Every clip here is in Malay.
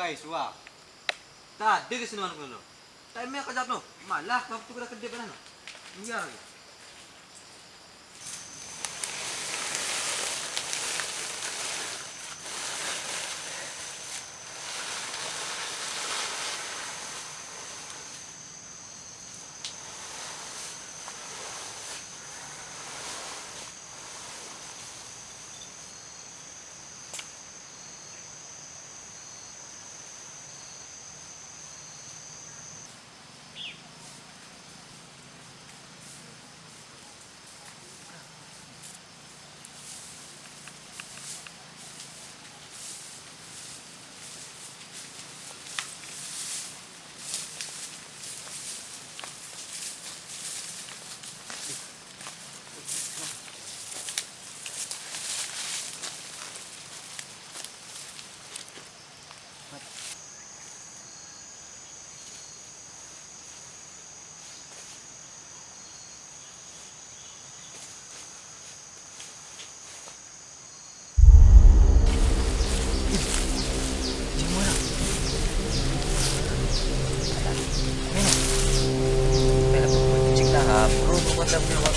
Ini bukai suap. Tak ada kesenangan kau lo. Tak main kerja no. Malah kau tu kena kerja mana? Enggak lagi. that we were.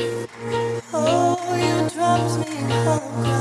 Oh, you dropped me on